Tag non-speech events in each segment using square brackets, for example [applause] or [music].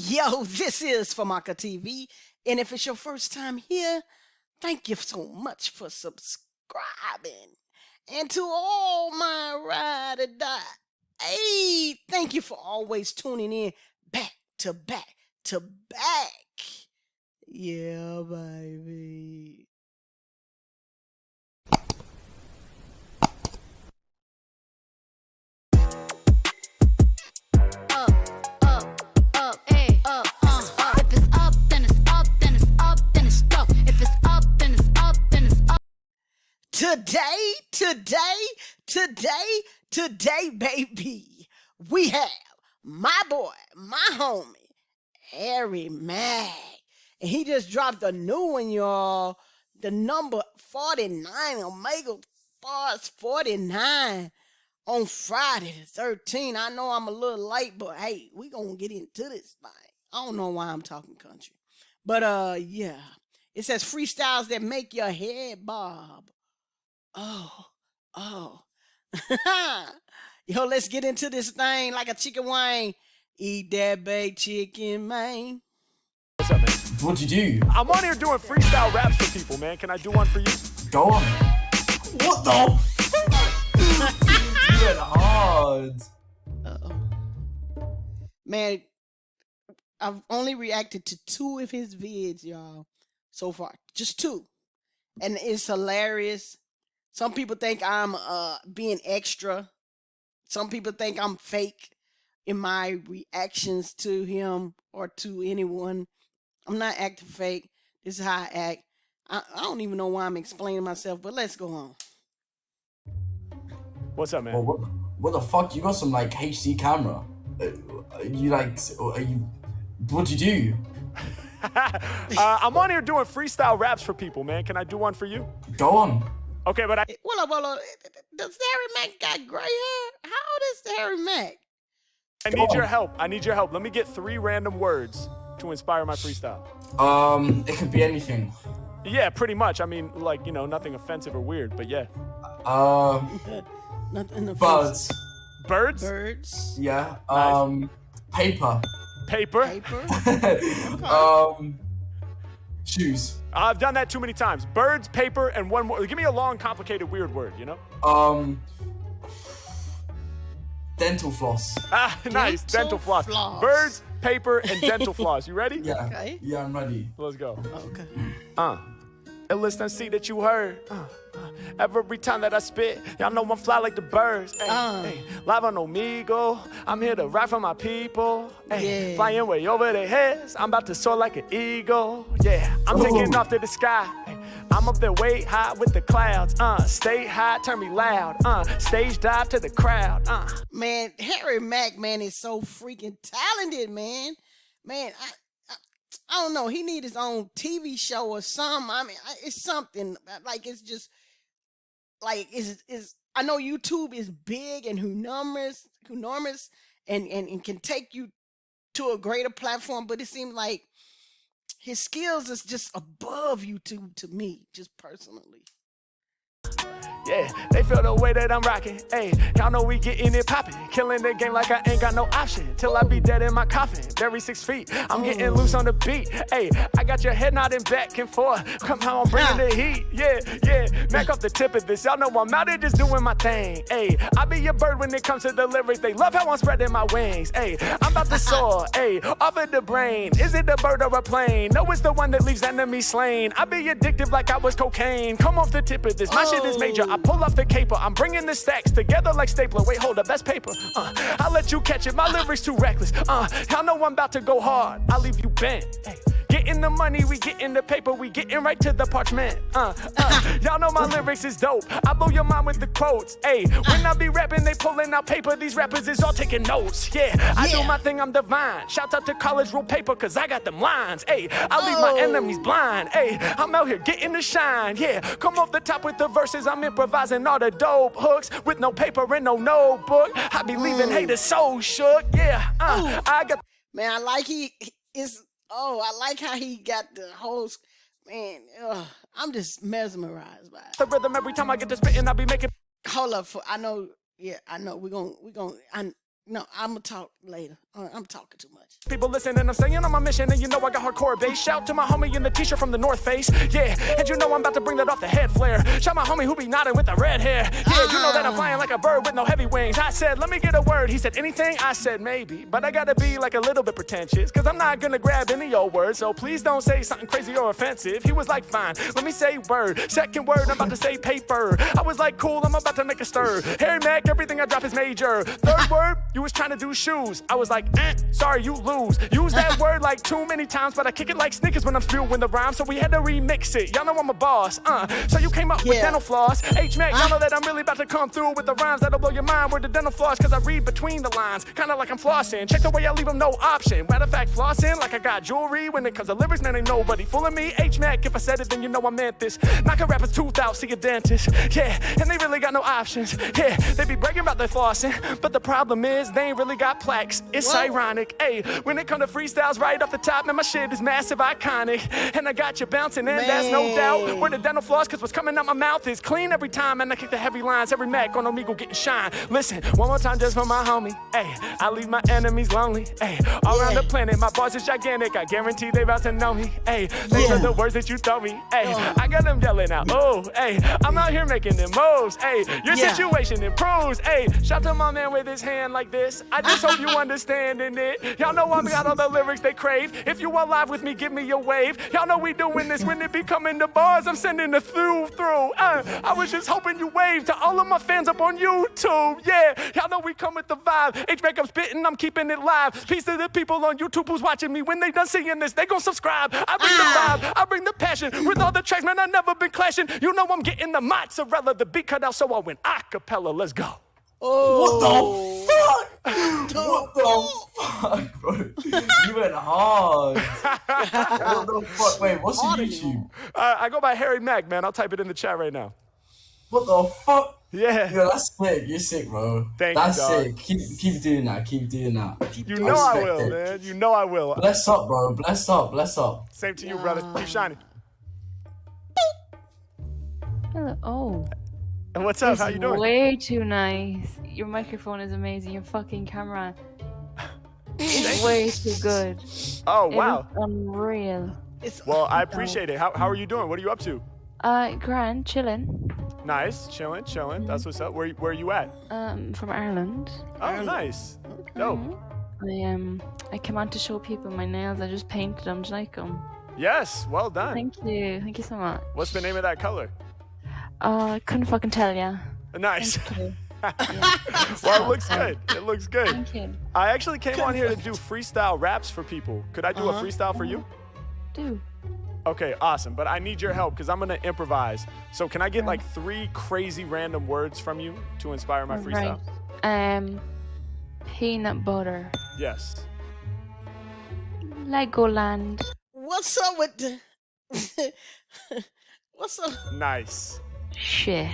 Yo, this is Famaka TV, and if it's your first time here, thank you so much for subscribing. And to all my ride or die, hey, thank you for always tuning in back to back to back. Yeah, baby. Today, today, today, today, baby, we have my boy, my homie, Harry Mack. And he just dropped a new one, y'all. The number 49, Omegle Bars 49 on Friday the 13th. I know I'm a little late, but hey, we gonna get into this thing. I don't know why I'm talking country. But uh yeah. It says freestyles that make your head bob. Oh, oh. [laughs] Yo, let's get into this thing like a chicken wing. Eat that baked chicken, man. What's up, man? What'd you do? I'm on here doing freestyle raps for people, man. Can I do one for you? Go on. What the? [laughs] you went hard. Uh-oh. Man, I've only reacted to two of his vids, y'all, so far. Just two. And it's hilarious. Some people think I'm uh being extra. Some people think I'm fake in my reactions to him or to anyone. I'm not acting fake. This is how I act. I, I don't even know why I'm explaining myself, but let's go on. What's up, man? Well, what, what the fuck? You got some like HD camera? Uh, you like? Are you? What'd you do? [laughs] uh, I'm on here doing freestyle raps for people, man. Can I do one for you? Go on. Okay, but I Well, well, uh, does Harry Mack got gray hair? How old is Harry Mack? I need your help. I need your help. Let me get three random words to inspire my freestyle. Um, it could be anything. Yeah, pretty much. I mean, like you know, nothing offensive or weird, but yeah. Um. [laughs] Nothing offensive. birds. Birds, Birds. Yeah. Nice. Um, paper. paper. Paper. [laughs] um, shoes. I've done that too many times. Birds, paper, and one more. Give me a long, complicated, weird word. You know? Um, dental floss. [laughs] Ah, nice. Dental Dental floss. floss. Birds, paper, and [laughs] dental floss. You ready? Yeah. Okay. Yeah, I'm ready. Let's go. Okay. Uh. And listen, see that you heard. Uh, every time that I spit, y'all know I'm fly like the birds. Ay, Uh. ay, live on Omegle, I'm here to ride for my people. Ay, Yeah. Flying way over their heads, I'm about to soar like an eagle. Yeah, I'm taking off to the sky. I'm up there way high with the clouds. Uh, stay high, turn me loud. Uh, stage dive to the crowd. Uh. Man, Harry Mack, man, is so freaking talented, man. Man, I, I, don't know. He need his own TV show or something. I mean, it's something like it's just like is is. I know YouTube is big and enormous, enormous, and, and and can take you to a greater platform. But it seems like his skills is just above YouTube to me, just personally. Yeah, they feel the way that I'm rocking. Hey, y'all know we getting it poppin'. Killing the game like I ain't got no option. Till I be dead in my coffin. Bury six feet. I'm getting loose on the beat. Hey, I got your head nodding back and forth. Come how I'm bringing the heat. Yeah, yeah. Back off the tip of this. Y'all know I'm out here just doing my thing. Hey, I be your bird when it comes to the lyrics. They love how I'm spreading my wings. Hey, I'm about to soar. Hey, off of the brain. Is it the bird or a plane? No, it's the one that leaves enemies slain. I be addictive like I was cocaine. Come off the tip of this. My shit is major. I pull off the caper. I'm bringing the stacks together like stapler. Wait, hold up, that's paper. Uh, I'll let you catch it. My lyrics too reckless. Uh, y'all know I'm about to go hard. I'll leave you bent. Hey. Getting the money, we getting the paper, we getting right to the parchment. Uh, uh, [laughs] y'all know my lyrics is dope. I blow your mind with the quotes. Hey, when I be rapping, they pulling out paper. These rappers is all taking notes. Yeah, I do my thing, I'm divine. Shout out to college rule paper, cause I got them lines. Hey, I leave my Oh. enemies blind. Hey, I'm out here getting the shine. Yeah, come off the top with the verses. I'm improvising all the dope hooks with no paper and no notebook. I be leaving haters so shook. Yeah, uh, I got. Man, I like he is. Oh, I like how he got the whole. Man, ugh, I'm just mesmerized by it. The rhythm every time I get to spitting, I be making Hold up, for I know. Yeah, I know. We're gonna we're gonna I, No, I'm gonna talk later. Uh, I'm talking too much. People listen and I'm staying on my mission and you know I got hardcore bass. Shout to my homie in the t-shirt from the North Face. Yeah, and you know I'm about to bring that off the head flare. Shout my homie who be nodding with the red hair. Yeah, you know that I'm flying like a bird with no heavy wings. I said, let me get a word. He said, anything? I said, maybe. But I gotta be like a little bit pretentious. Cause I'm not gonna grab any old word. So please don't say something crazy or offensive. He was like, fine, let me say word. Second word, I'm about to say paper. I was like, cool, I'm about to make a stir. Harry Mack, everything I drop is major. Third word, you was trying to do shoes. I was like, eh, sorry, you lose. Use that [laughs] word like too many times, but I kick it like sneakers when I'm spewing the rhyme. So we had to remix it. Y'all know I'm a boss. Uh, so you came up with Yeah. dental floss. H Mac, y'all know that I'm really about to come through with the rhymes that'll blow your mind with the dental floss. Cause I read between the lines, kinda like I'm flossing. Check the way I leave them no option. Matter of fact, flossing like I got jewelry. When it comes to lyrics, man, ain't nobody fooling me. H Mac, if I said it, then you know I meant this. Knock a rapper's tooth out, see a dentist. Yeah, and they really got no options. Yeah, they be bragging about their flossing. But the problem is, they ain't really got plaques. It's ironic. Hey, when it come to freestyles right off the top, man, my shit is massive, iconic. And I got you bouncing, and that's no doubt. Where the dental floss, cause what's coming out my mouth is clean every time. And I kick the heavy lines, every Mac on Omegle getting shine. Listen, one more time just for my homie. Hey, I leave my enemies lonely. Hey, all around the planet, my boss is gigantic. I guarantee they about to know me. Hey, these Yeah. are the words that you throw me. Hey, oh. I got them yelling out. Oh, hey, I'm out here making them moves. Hey, your Yeah. situation improves. Hey, shout to my man with his hand like this. I just hope you understanding it. Y'all know I'm got all the lyrics they crave. If you alive with me, give me your wave. Y'all know we doing this when it be coming to bars. I'm sending the through through. Uh, I was just hoping you wave to all of my fans up on YouTube. Yeah, y'all know we come with the vibe. H make I'm spitting, I'm keeping it live. Peace to the people on YouTube who's watching me. When they done seeing this, they gon' subscribe. I bring the vibe, I bring the passion. With all the tracks, man, I never been clashing. You know I'm getting the mozzarella, the beat cut out, so I went acapella. Let's go. Oh, What the fuck? What the fuck, bro? You went hard. what the fuck? Wait, what's your YouTube? Uh, I go by Harry Mack, man. I'll type it in the chat right now. What the fuck? Yeah. Yo, that's sick. You're sick, bro. Thank you, that's dog. sick. Keep keep doing that. Keep doing that. You know I respect will, it. man. You know I will. Bless up, bro. Bless up. Bless up. Same to you, brother. Keep shining. Hello. Oh, And what's up? this How is you doing? way too nice. Your microphone is amazing. Your fucking camera is way too good. Oh wow. looks unreal. it's Well, I appreciate it. How, how are you doing? What are you up to? Uh, grand, chilling. Nice, chilling, chilling. That's what's up. Where where are you at? Um, from Ireland. Oh, nice. Dope. I um, I came out to show people my nails. I just painted them. Do you like them? Yes, well done. Thank you. Thank you so much. What's the name of that color? Uh, couldn't fucking tell ya. Nice. [laughs] Thank [laughs] well, it looks good. It looks good. Thank you. I actually came on here to do freestyle raps for people. Could I do Uh-huh. a freestyle for you? Do. Okay, awesome. But I need your help because I'm gonna improvise. So can I get like three crazy random words from you to inspire my freestyle? Right. Um, peanut butter. Yes. Legoland. what's up with the? [laughs] what's up? Nice. Shit.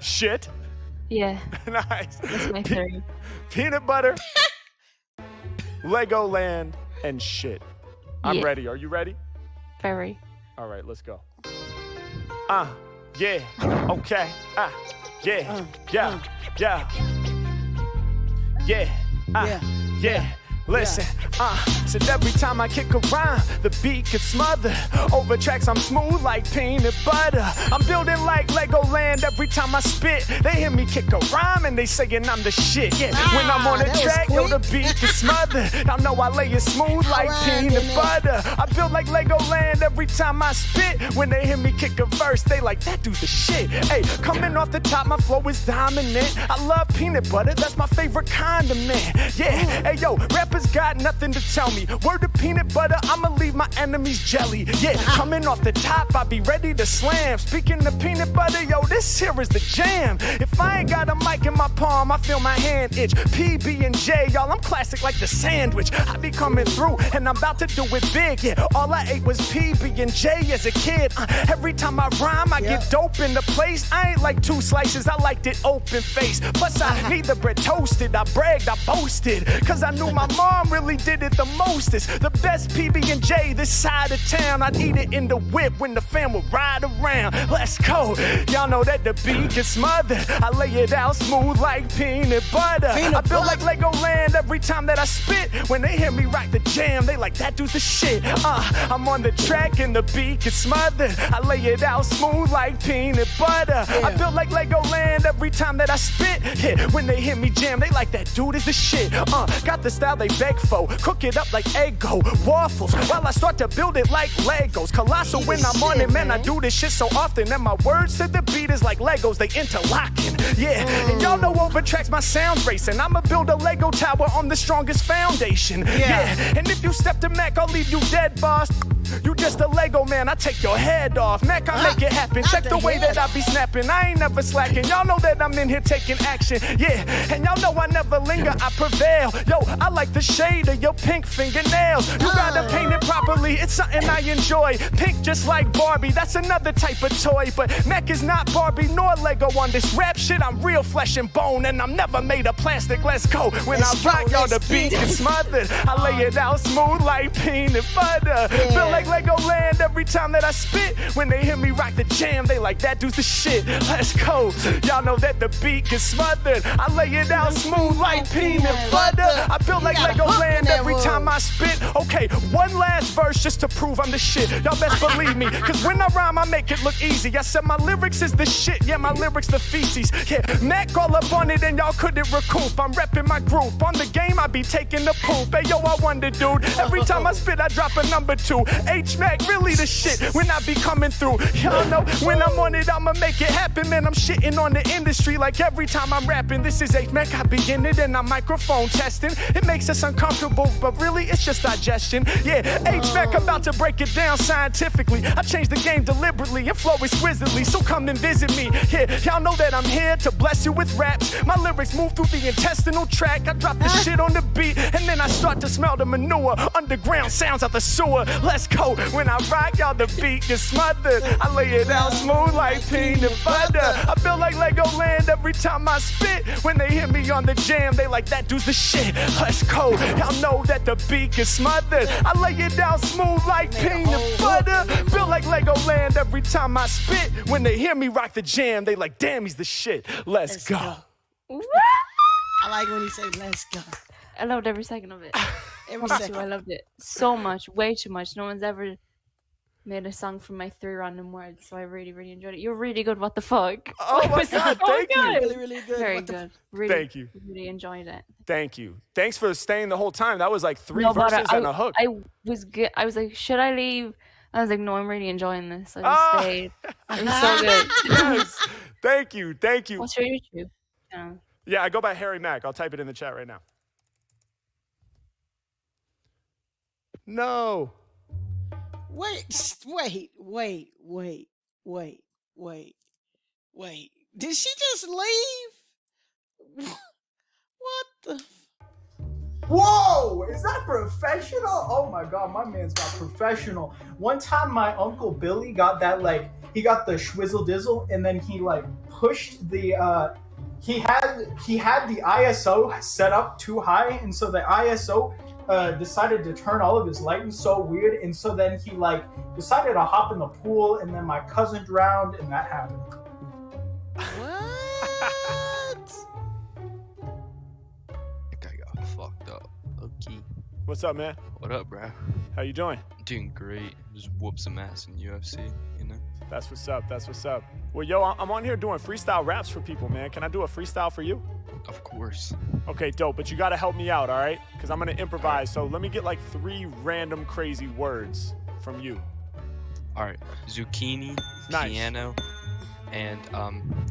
Shit. Yeah, [laughs] nice. that's my Pe- peanut butter, Legoland, and shit. I'm Yeah. ready. Are you ready? Very. All right, let's go. Uh, yeah, okay. Ah, yeah, Uh, yeah, yeah. Yeah, ah, Yeah, yeah. Listen, uh, said every time I kick a rhyme, the beat gets smothered. Over tracks, I'm smooth like peanut butter. I'm building like Legoland every time I spit. They hear me kick a rhyme and they saying I'm the shit. Yeah, when I'm on Ah, the track, yo, the beat gets smothered. I know I lay it smooth like Alright, peanut butter. I build like Legoland every time I spit. When they hear me kick a verse, they like, that dude's the shit. Hey, coming off the top, my flow is dominant. I love peanut butter, that's my favorite condiment. Yeah, hey yo, rappers got nothing to tell me. Word to peanut butter, I'ma leave my enemies jelly. Yeah, coming off the top, I be ready to slam. Speaking of peanut butter, yo, this here is the jam. If I ain't got a mic in my palm, I feel my hand itch. PB and J, y'all, I'm classic like the sandwich. I be coming through, and I'm about to do it big. Yeah, all I ate was PB and J as a kid. Uh, every time I rhyme, I Yeah. get dope in the place. I ain't like two slices, I liked it open face. Plus, I [laughs] need the bread toasted. I bragged, I boasted, cause I knew my mom really did it the mostest. The best PB and J this side of town. I'd eat it in the whip when the fam will ride around. Let's go. Y'all know that the beat gets smothered. I lay it out smooth like peanut butter. Peanut I feel butter. like Legoland every time that I spit. When they hear me rock the jam, they like that dude's the shit. Uh, I'm on the track and the beat gets smothered. I lay it out smooth like peanut butter. I feel like Legoland every time that I spit. Yeah, when they hear me jam, they like that dude is the shit. Uh, got the style they beg for. Cook it up like Eggo waffles while I start to build it like Legos. Colossal when I'm on it, man. I do this shit so often, and my words to the beat is like Legos. They interlocking. Yeah, and y'all know over tracks my sound racing. I'ma build a Lego tower on the strongest foundation. Yeah, and if you step to Mac, I'll leave you dead, boss. You just a Lego man, I take your head off. Mac, I make it happen. Uh, Check the way that I be snapping. I ain't never slacking. Y'all know that I'm in here taking action. Yeah, and y'all know I never linger, I prevail. Yo, I like the shade of your pink fingernails. You uh. gotta paint it properly, it's something I enjoy. Pink just like Barbie, that's another type of toy. But Mac is not Barbie nor Lego on this rap shit. I'm real flesh and bone, and I'm never made of plastic. Let's go. When Let's I rock, y'all, the beat is smothered. I lay it out smooth like peanut butter. Feel like Legoland every time that I spit. When they hear me rock the jam, they like that dude's the shit. Let's go. Y'all know that the beat is smothered. I lay it out smooth like peanut butter. I feel like You got a hook in Legoland every time I spit. Okay, one last verse just to prove I'm the shit. Y'all best believe me, cause when I rhyme, I make it look easy. I said my lyrics is the shit, yeah, my lyrics the feces. Yeah, Mac all up on it and y'all couldn't recoup. I'm repping my group. On the game, I be taking the poop. Hey, yo, I wonder, dude. Every time I spit, I drop a number two. H Mac, really the shit when I be coming through. Y'all know when I'm on it, I'ma make it happen, man. I'm shitting on the industry like every time I'm rapping. This is H Mac, I be in it and I'm microphone testing. It makes us uncomfortable, but really, it's just digestion. Yeah, H Mac about to break it down scientifically. I changed the game deliberately and flow exquisitely, so come and visit me. Yeah, y'all know that I'm here to bless you with raps. My lyrics move through the intestinal tract. I drop the shit on the beat, and then I start to smell the manure. Underground sounds out the sewer. Let's go. When I rock, y'all, the beat gets smothered. I lay it out smooth like peanut butter. I feel like Legoland every time I spit. When they hear me on the jam, they like that dude's the shit. Let's go. Y'all know that the beat gets smothered. I lay it down smooth like peanut butter. Feel like Legoland every time I spit. When they hear me rock the jam, they like, damn, he's the shit. Let's, Let's go. go. I like when he say, "Let's go." I loved every second of it. [laughs] Every Promise you, I loved it so much, way too much. No one's ever made a song from my three random words, so I really, really enjoyed it. You're really good. What the fuck? [laughs] Oh my Was that God, thank you. good? Really, really good. Very What the good. Really, Thank you. Really enjoyed it. Thank you. Thanks for staying the whole time. That was like three No, verses I, and a hook. I was good. I was like, should I leave? I was like, no, I'm really enjoying this. I just Ah. stayed. It was so good. [laughs] yes. Thank you. Thank you. What's your YouTube? channel? Yeah, I go by Harry Mack. I'll type it in the chat right now. No. Wait, s- wait, wait, wait, wait, wait, wait. Did she just leave? [laughs] What the? Whoa! Is that professional? Oh my god, my man's got professional. One time my uncle Billy got that like he got the schwizzle dizzle and then he like pushed the uh he had he had the ISO set up too high and so the ISO uh, decided to turn all of his lighting so weird and so then he like decided to hop in the pool and then my cousin drowned and that happened. What? [laughs] think I got fucked up. Okay. What's up, man? What up, bro? How you doing? Doing great. Just whoop some ass in UFC, you know? That's what's up. That's what's up. Well, yo, I'm on here doing freestyle raps for people, man. Can I do a freestyle for you? Of course. Okay, dope. But you gotta help me out, all right? Because I'm gonna improvise. So let me get like three random crazy words from you. Alright. Zucchini, Nice. piano, and um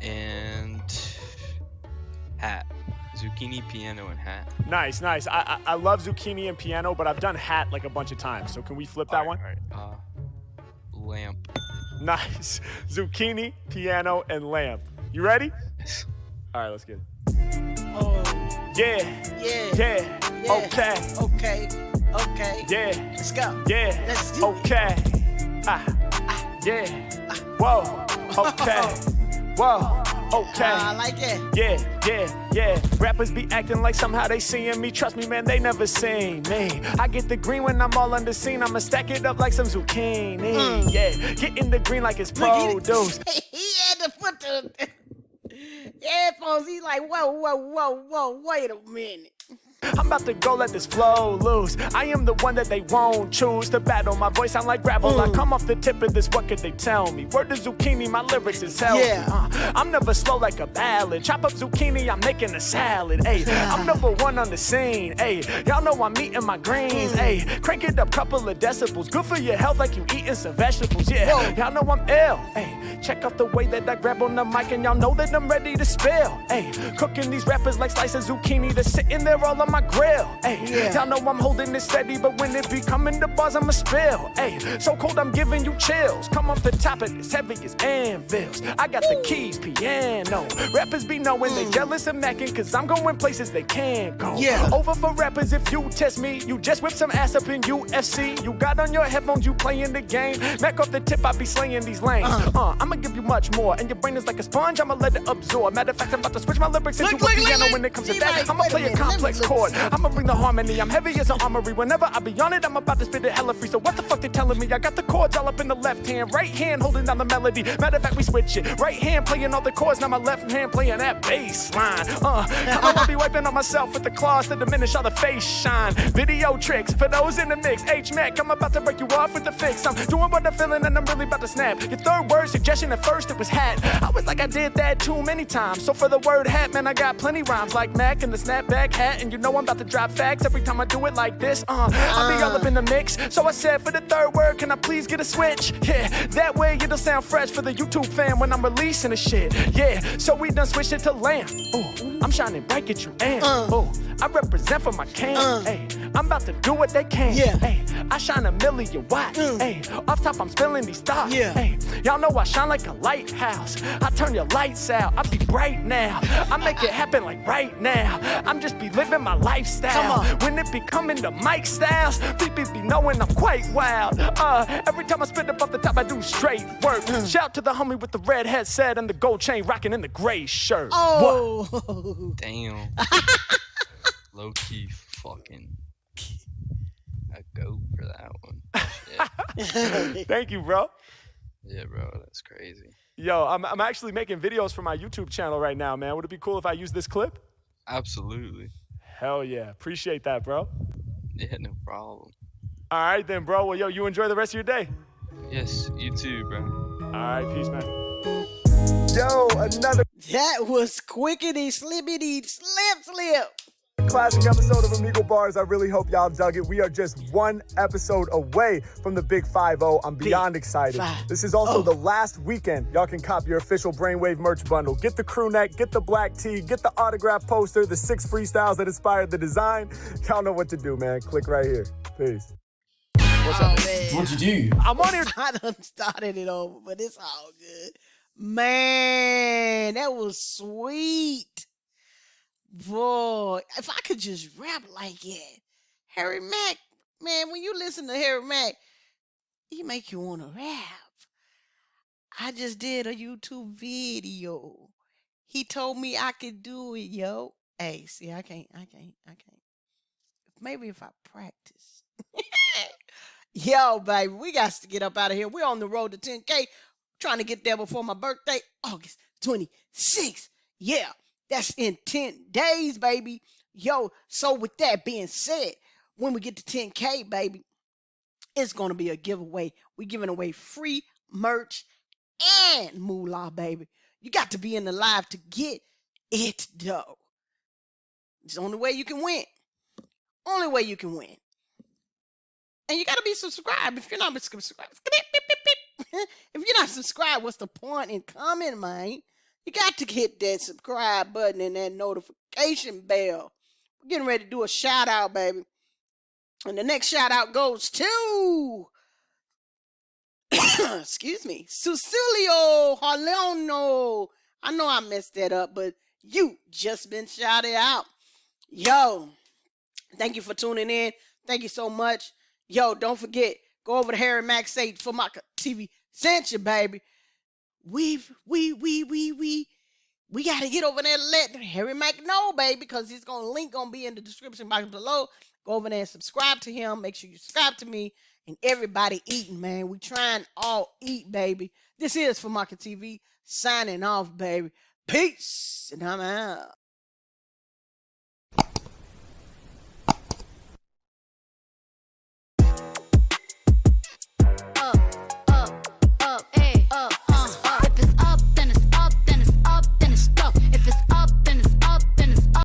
and hat. Zucchini, piano, and hat. Nice, nice. I, I I love zucchini and piano, but I've done hat like a bunch of times. So can we flip that one? Alright, uh lamp. [laughs] Nice. Zucchini, piano, and lamp. You ready? All right, let's get it. Oh, Yeah, yeah. yeah, Yeah. okay, Okay. Okay. yeah, Let's go. yeah, Let's do it. okay. Ah, ah. yeah, Ah. whoa, okay, [laughs] whoa, Okay. I like it. Yeah, yeah, yeah. Rappers be acting like somehow they seeing me. Trust me, man, they never seen me. I get the green when I'm all under scene. I'ma stack it up like some zucchini. Yeah, get in the green like it's Mm. Produce. [laughs] he had to put the headphones. He's like, whoa, whoa, whoa, whoa, wait a minute. I'm about to go let this flow loose. I am the one that they won't choose to battle. My voice sound like gravel. I come off the tip of this. What could they tell me? Word to zucchini, my lyrics is healthy. Yeah. Uh, I'm never slow like a ballad. Chop up zucchini, I'm making a salad. Hey, I'm number one on the scene. Hey, y'all know I'm eating my greens. Hey, crank it up, couple of decibels. Good for your health, like you eating some vegetables. Yeah, y'all know I'm ill. Hey, check out the way that I grab on the mic, and y'all know that I'm ready to spill. Hey, cooking these rappers like slices of zucchini that's sitting there all on my grill. Hey, Yeah. y'all know I'm holding it steady, but when it be coming to bars, I'ma spill. Hey, so cold I'm giving you chills. Come off the top of this heavy as anvils. I got the keys, piano. Rappers be knowing they jealous of macking, cause I'm going places they can't go. Yeah. Over for rappers if you test me. You just whip some ass up in UFC. You got on your headphones, you playing the game. Mac off the tip, I be slaying these lanes. Uh, I'ma give you much more. And your brain is like a sponge, I'ma let it absorb. Matter of fact, I'm about to switch my lyrics into look, a look, piano look. when it comes to that. I'ma play a minute, let me complex chord. Something. I'ma bring the harmony. I'm heavy as an armory. Whenever I be on it, I'm about to spit it hella free. So what the fuck they telling me? I got the chords all up in the left hand, right hand holding down the melody. Matter of fact, we switch it. Right hand playing all the chords, now my left hand playing that bass line. Uh, I know I be wiping on myself with the claws to diminish all the face shine. Video tricks for those in the mix. H Mac, I'm about to break you off with the fix. I'm doing what I'm feeling and I'm really about to snap. Your third word suggestion at first it was hat. I was like I did that too many times. So for the word hat, man, I got plenty rhymes like Mac and the snapback hat. And you know I'm about to drop facts every time I do it like this. Uh, I'll be all up in the mix. So I said for the third word, can I please get a switch? Yeah, that way it'll sound fresh for the YouTube fan when I'm releasing the shit. Yeah, so we done switched it to lamb. Ooh, I'm shining bright, get you am. Ooh, I represent for my can. Uh. Hey, I'm about to do what they can. Yeah. Hey, I shine a million watts. Mm. Hey, off top I'm spilling these thoughts. Yeah. Hey, y'all know I shine like a lighthouse. I turn your lights out. I be bright now. I make it happen like right now. I'm just be living my lifestyle. Come on. When it be coming to Mike styles, people be knowing I'm quite wild. Uh, every time I spit up off the top, I do straight work. Mm. Shout to the homie with the red headset and the gold chain rocking in the gray shirt. Oh. What? Oh, [laughs] Damn. [laughs] Low key fucking a goat for that one. [laughs] Thank you, bro. Yeah, bro, that's crazy. Yo, I'm, I'm actually making videos for my YouTube channel right now, man. Would it be cool if I use this clip? Absolutely. Hell yeah. Appreciate that, bro. Yeah, no problem. All right, then, bro. Well, yo, you enjoy the rest of your day. Yes, you too, bro. All right, peace, man. Yo, another that was quickity, slippity, slip, slip. Classic episode of Omegle Bars. I really hope y'all dug it. We are just one episode away from the Big 5 0. I'm beyond excited. five This is also oh. the last weekend y'all can cop your official Brainwave merch bundle. Get the crew neck, get the black tee, get the autograph poster, the six freestyles that inspired the design. Y'all know what to do, man. Click right here. Peace. What's Oh, up? man. What'd you do? I'm on here. I done started it over, but it's all good. Man, that was sweet. Boy, if I could just rap like that. Harry Mack, man, when you listen to Harry Mack, he make you want to rap. I just did a YouTube video. He told me I could do it, yo. Hey, see, I can't, I can't, I can't. Maybe if I practice. [laughs] Yo, baby, we got to get up out of here. We're on the road to 10K. Trying to get there before my birthday, August 26th. Yeah, that's in 10 days, baby. Yo, so with that being said, when we get to 10K, baby, it's going to be a giveaway. We're giving away free merch and moolah, baby. You got to be in the live to get it, though. It's the only way you can win. Only way you can win. And you gotta be subscribed. If you're not subscribed, [laughs] if you're not subscribed, what's the point in coming, man? You got to hit that subscribe button and that notification bell. We're getting ready to do a shout out, baby. And the next shout out goes to [coughs] excuse me, Susilio Harleono. I know I messed that up, but you just been shouted out. Yo, thank you for tuning in. Thank you so much. Yo, don't forget, go over to Harry Max Say for my TV. Sent you, baby. We, we, we, we, we, we got to get over there and let Harry Mack know, baby, because he's to link to be in the description box below. Go over there and subscribe to him. Make sure you subscribe to me and everybody eating, man. We trying all eat, baby. This is for Market TV signing off, baby. Peace, and I'm out.